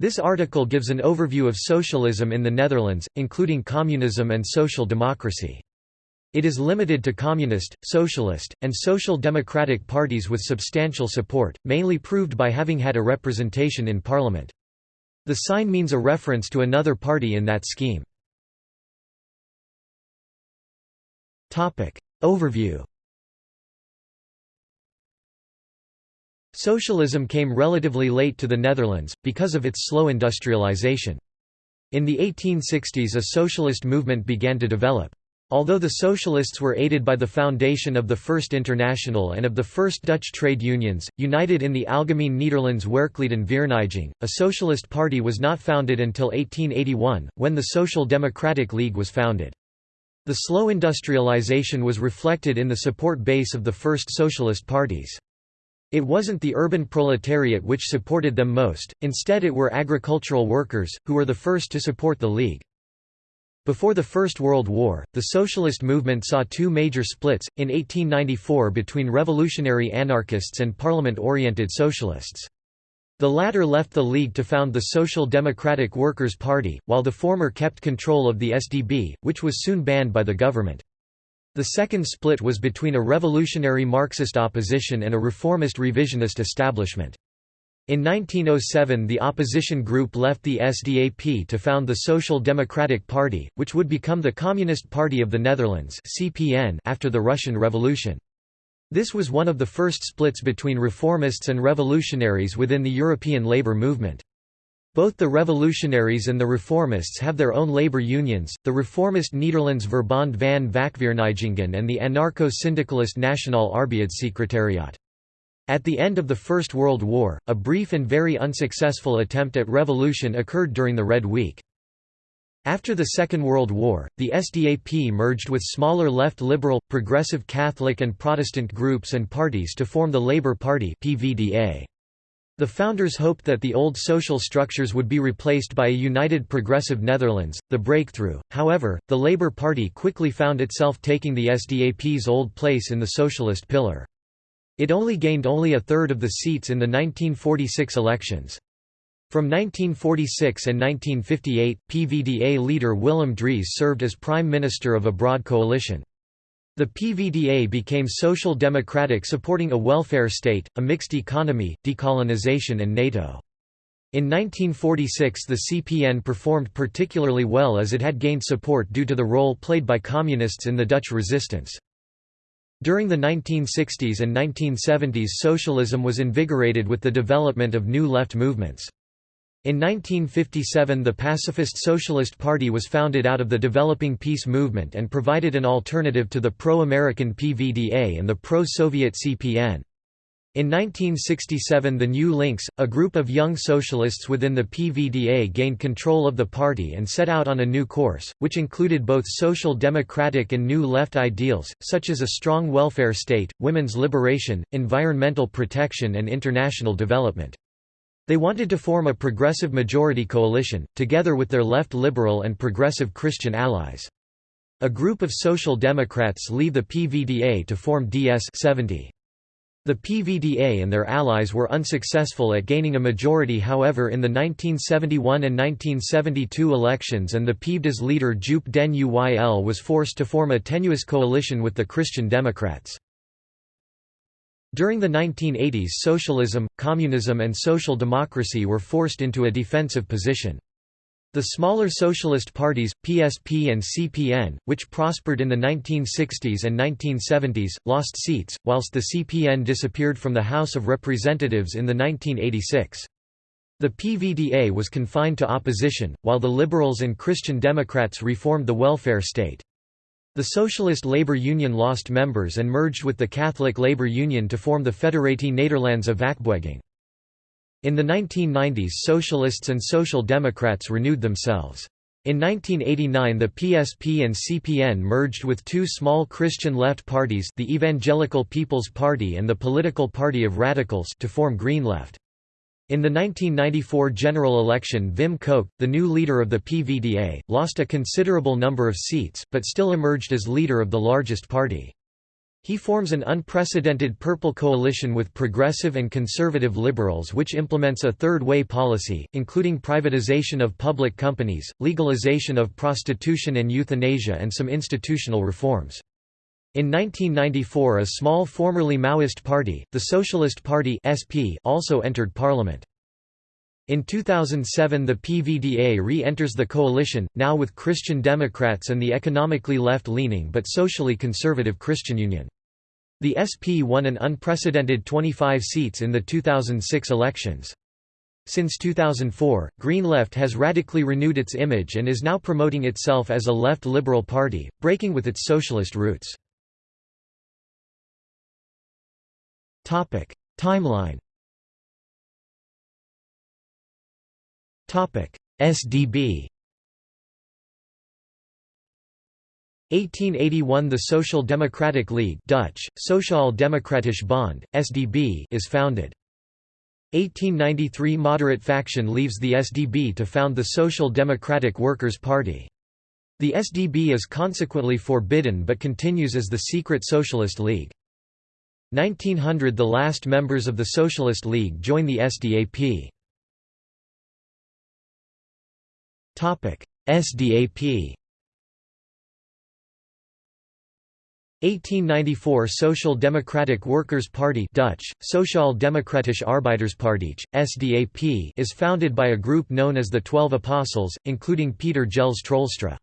This article gives an overview of socialism in the Netherlands, including communism and social democracy. It is limited to communist, socialist, and social democratic parties with substantial support, mainly proved by having had a representation in parliament. The sign means a reference to another party in that scheme. Overview Socialism came relatively late to the Netherlands, because of its slow industrialization. In the 1860s a socialist movement began to develop. Although the socialists were aided by the foundation of the First International and of the first Dutch trade unions, united in the Algemeen Nederlands Werklieden Vereniging, a socialist party was not founded until 1881, when the Social Democratic League was founded. The slow industrialization was reflected in the support base of the first socialist parties. It wasn't the urban proletariat which supported them most, instead it were agricultural workers, who were the first to support the League. Before the First World War, the socialist movement saw two major splits, in 1894 between revolutionary anarchists and parliament-oriented socialists. The latter left the League to found the Social Democratic Workers' Party, while the former kept control of the SDB, which was soon banned by the government. The second split was between a revolutionary Marxist opposition and a reformist revisionist establishment. In 1907 the opposition group left the SDAP to found the Social Democratic Party, which would become the Communist Party of the Netherlands after the Russian Revolution. This was one of the first splits between reformists and revolutionaries within the European labour movement. Both the revolutionaries and the reformists have their own labor unions, the reformist Nederlands Verbond van Vakverenigingen and the anarcho-syndicalist Nationaal Arbeidssekretariaat. At the end of the First World War, a brief and very unsuccessful attempt at revolution occurred during the Red Week. After the Second World War, the SDAP merged with smaller left liberal, progressive Catholic and Protestant groups and parties to form the Labour Party PVDA. The founders hoped that the old social structures would be replaced by a united progressive Netherlands, the breakthrough. However, the Labour Party quickly found itself taking the SDAP's old place in the socialist pillar. It only gained only a third of the seats in the 1946 elections. From 1946 and 1958, PVDA leader Willem Drees served as prime minister of a broad coalition. The PVDA became social democratic supporting a welfare state, a mixed economy, decolonization and NATO. In 1946 the CPN performed particularly well as it had gained support due to the role played by communists in the Dutch resistance. During the 1960s and 1970s socialism was invigorated with the development of new left movements. In 1957 the Pacifist Socialist Party was founded out of the developing peace movement and provided an alternative to the pro-American PVDA and the pro-Soviet CPN. In 1967 the New Links, a group of young socialists within the PVDA gained control of the party and set out on a new course, which included both social democratic and new left ideals, such as a strong welfare state, women's liberation, environmental protection and international development. They wanted to form a progressive majority coalition, together with their left liberal and progressive Christian allies. A group of Social Democrats leave the PVDA to form DS-70. The PVDA and their allies were unsuccessful at gaining a majority however in the 1971 and 1972 elections and the PVDA's leader Joop den Uyl was forced to form a tenuous coalition with the Christian Democrats. During the 1980s socialism, communism and social democracy were forced into a defensive position. The smaller socialist parties, PSP and CPN, which prospered in the 1960s and 1970s, lost seats, whilst the CPN disappeared from the House of Representatives in the 1986. The PVDA was confined to opposition, while the Liberals and Christian Democrats reformed the welfare state. The Socialist Labour Union lost members and merged with the Catholic Labour Union to form the Federatie Nederlandse Vakbeweging. In the 1990s Socialists and Social Democrats renewed themselves. In 1989 the PSP and CPN merged with two small Christian left parties the Evangelical People's Party and the Political Party of Radicals to form Green Left. In the 1994 general election Wim Kok, the new leader of the PVDA, lost a considerable number of seats, but still emerged as leader of the largest party. He forms an unprecedented purple coalition with progressive and conservative liberals which implements a third-way policy, including privatization of public companies, legalization of prostitution and euthanasia and some institutional reforms. In 1994 a small formerly Maoist party, the Socialist Party SP, also entered parliament. In 2007 the PVDA re-enters the coalition, now with Christian Democrats and the economically left-leaning but socially conservative Christian Union. The SP won an unprecedented 25 seats in the 2006 elections. Since 2004, Green Left has radically renewed its image and is now promoting itself as a left liberal party, breaking with its socialist roots. Timeline SDB 1881 The Social Democratic League Dutch, Sociaal Democratisch Bond, SDB is founded. 1893 Moderate faction leaves the SDB to found the Social Democratic Workers' Party. The SDB is consequently forbidden but continues as the secret Socialist League. 1900 The last members of the Socialist League join the SDAP. SDAP 1894 Social Democratic Workers' Party Dutch, Sociaal Democratische Arbeiderspartij, SDAP is founded by a group known as the Twelve Apostles, including Pieter Jelles Troelstra.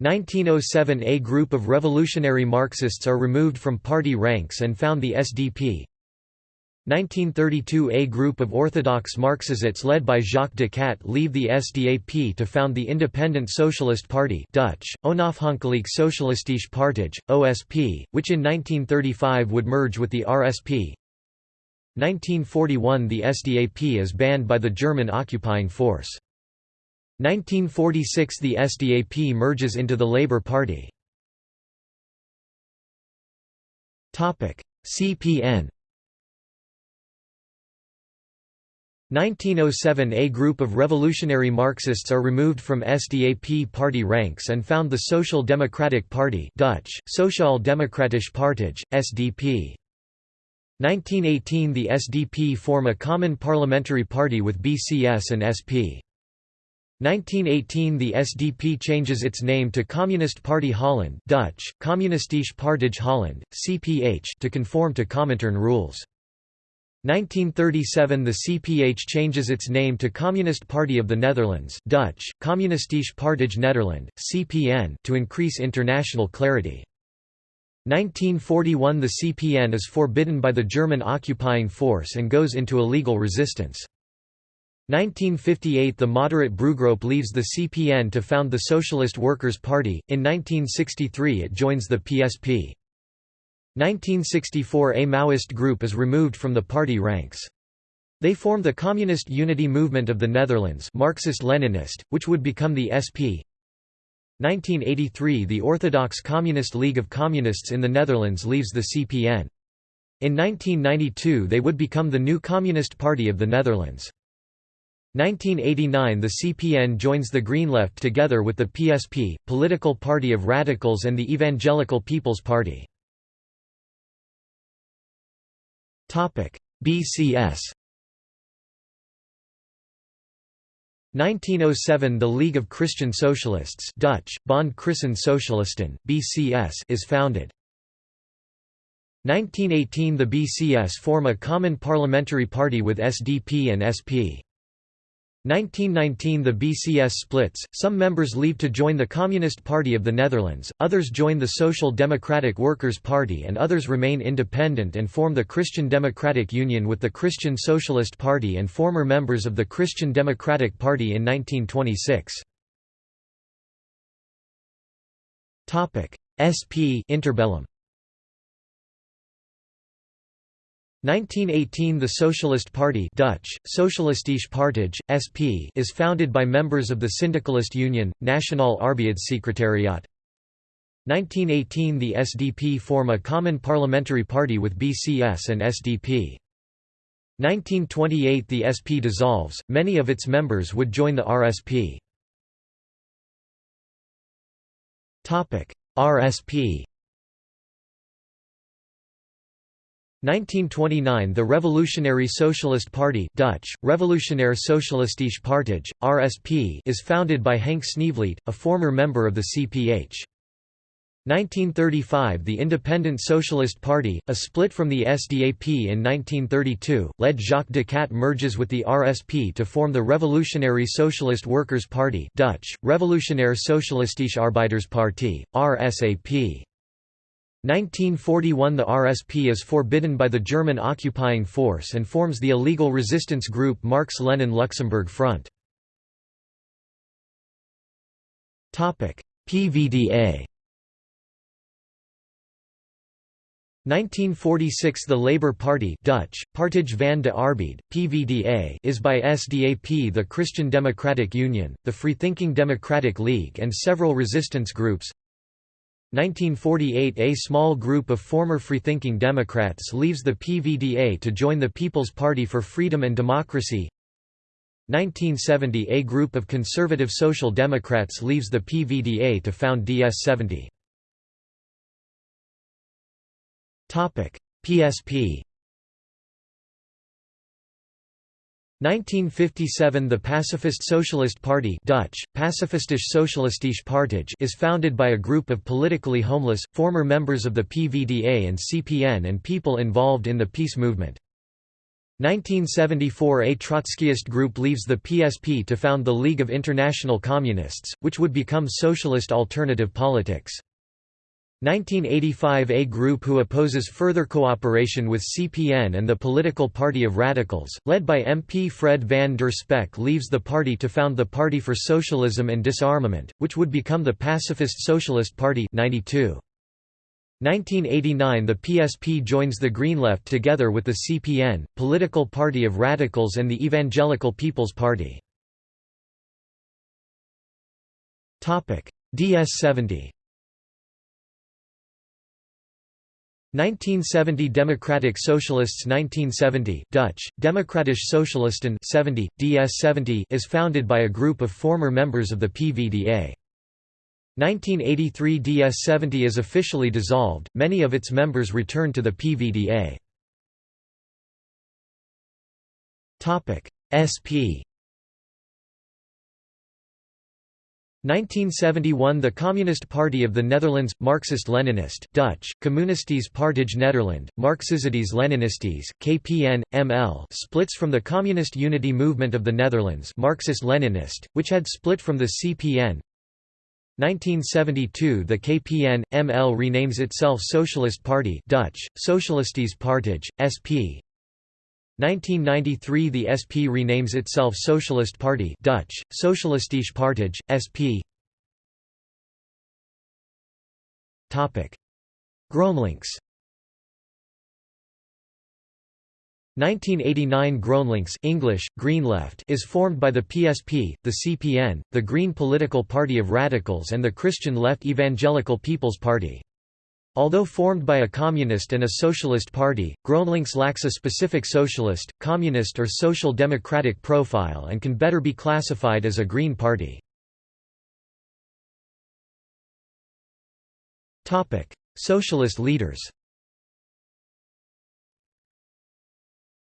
1907 A group of revolutionary Marxists are removed from party ranks and found the SDP. 1932 A group of orthodox Marxists led by Jacques de Kadt leave the SDAP to found the Independent Socialist Party Dutch, Onafhankelijk Socialistische Partij, OSP, which in 1935 would merge with the RSP. 1941 The SDAP is banned by the German occupying force. 1946 The SDAP merges into the Labour Party. CPN 1907 A group of revolutionary Marxists are removed from SDAP party ranks and found the Social Democratic Party Dutch, Sociaal Democratische Partij, SDP. 1918 The SDP form a common parliamentary party with BCS and SP. 1918 The SDP changes its name to Communist Party Holland Dutch, Communistische Partij Holland, CPH to conform to Comintern rules. 1937 The CPH changes its name to Communist Party of the Netherlands Dutch, Communistische Partij Nederland, CPN to increase international clarity. 1941 The CPN is forbidden by the German occupying force and goes into illegal resistance. 1958 The moderate Brugroup leaves the CPN to found the Socialist Workers' Party, in 1963 it joins the PSP. 1964 A Maoist group is removed from the party ranks. They form the Communist Unity Movement of the Netherlands Marxist-Leninist, which would become the SP. 1983 The Orthodox Communist League of Communists in the Netherlands leaves the CPN. In 1992 they would become the new Communist Party of the Netherlands. 1989 The CPN joins the Green Left together with the PSP, Political Party of Radicals and the Evangelical People's Party. BCS 1907 The League of Christian Socialists Dutch, Bond Christen Socialisten, BCS is founded. 1918 The BCS form a common parliamentary party with SDP and SP. 1919 The BCS splits, some members leave to join the Communist Party of the Netherlands, others join the Social Democratic Workers' Party and others remain independent and form the Christian Democratic Union with the Christian Socialist Party and former members of the Christian Democratic Party in 1926. SP interbellum 1918 The Socialist Party Dutch, Socialistische Partij, SP is founded by members of the Syndicalist Union, Nationaal Arbeidssekretariaat. 1918 The SDP form a common parliamentary party with BCS and SDP. 1928 The SP dissolves, many of its members would join the RSP. RSP 1929 The Revolutionary Socialist Party Dutch, Revolutionair Socialistische Partij, RSP is founded by Henk Sneevliet, a former member of the CPH. 1935 The Independent Socialist Party, a split from the SDAP in 1932, led Jacques de Kadt merges with the RSP to form the Revolutionary Socialist Workers' Party Dutch, Revolutionair Socialistische Arbeiderspartij, RSAP. 1941 The RSP is forbidden by the German occupying force and forms the illegal resistance group Marx Lenin-Luxemburg Front. PVDA 1946 The Labour Party Dutch, Partij van de Arbeid, PVDA is by SDAP the Christian Democratic Union, the Freethinking Democratic League and several resistance groups 1948 A small group of former freethinking Democrats leaves the PVDA to join the People's Party for Freedom and Democracy. 1970 A group of conservative Social Democrats leaves the PVDA to found DS70 PSP 1957 The Pacifist Socialist Party Dutch, Socialistische Partij is founded by a group of politically homeless, former members of the PVDA and CPN and people involved in the peace movement. 1974 A Trotskyist group leaves the PSP to found the League of International Communists, which would become Socialist Alternative Politics. 1985 A group who opposes further cooperation with CPN and the Political Party of Radicals, led by MP Fred van der Spek leaves the party to found the Party for Socialism and Disarmament, which would become the Pacifist Socialist Party 92. 1989 The PSP joins the Green Left together with the CPN, Political Party of Radicals and the Evangelical People's Party. DS-70 1970 Democratic Socialists 1970 Dutch, Democratische Socialisten 70, DS70 is founded by a group of former members of the PVDA. 1983 DS70 is officially dissolved, many of its members return to the PVDA. SP 1971 The Communist Party of the Netherlands, Marxist-Leninist Dutch, Communistische Partij Nederland, Marxistische Leninistes, KPN, ML splits from the Communist Unity Movement of the Netherlands Marxist-Leninist, which had split from the CPN 1972 The KPN, ML renames itself Socialist Party Dutch, Socialistische Partij, SP 1993 The SP renames itself Socialist Party Dutch, Socialistische Partij, SP GroenLinks. 1989 GroenLinks English, Green Left is formed by the PSP, the CPN, the Green Political Party of Radicals and the Christian Left Evangelical People's Party. Although formed by a communist and a socialist party, GroenLinks lacks a specific socialist, communist or social democratic profile and can better be classified as a green party. Socialist leaders.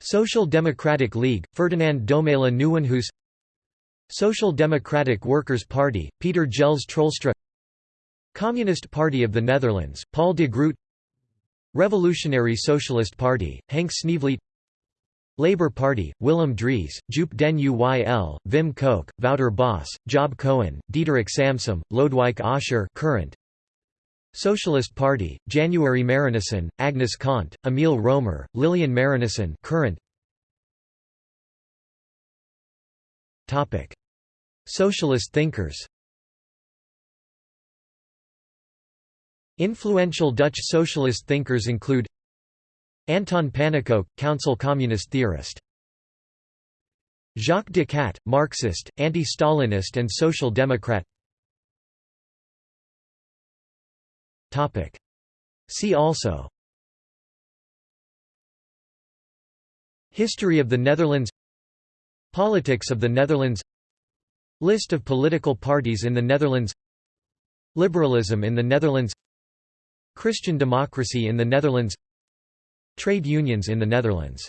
Social Democratic League, Ferdinand Domela Nieuwenhuis Social Democratic Workers' Party, Pieter Jelles Troelstra Communist Party of the Netherlands, Paul de Groot Revolutionary Socialist Party, Henk Sneevliet Labour Party, Willem Drees, Joop den Uyl, Wim Kok, Wouter Bos, Job Cohen, Diederik Samsom, Lodewijk Asscher current. Socialist Party, January Marijnissen, Agnes Kant, Emile Roemer, Lilian Marijnissen current. Socialist thinkers Influential Dutch socialist thinkers include Anton Pannekoek, Council Communist theorist. Jacques de Kadt, Marxist, anti-Stalinist and Social Democrat. See also. History of the Netherlands. Politics of the Netherlands. List of political parties in the Netherlands. Liberalism in the Netherlands Christian democracy in the Netherlands trade unions in the Netherlands.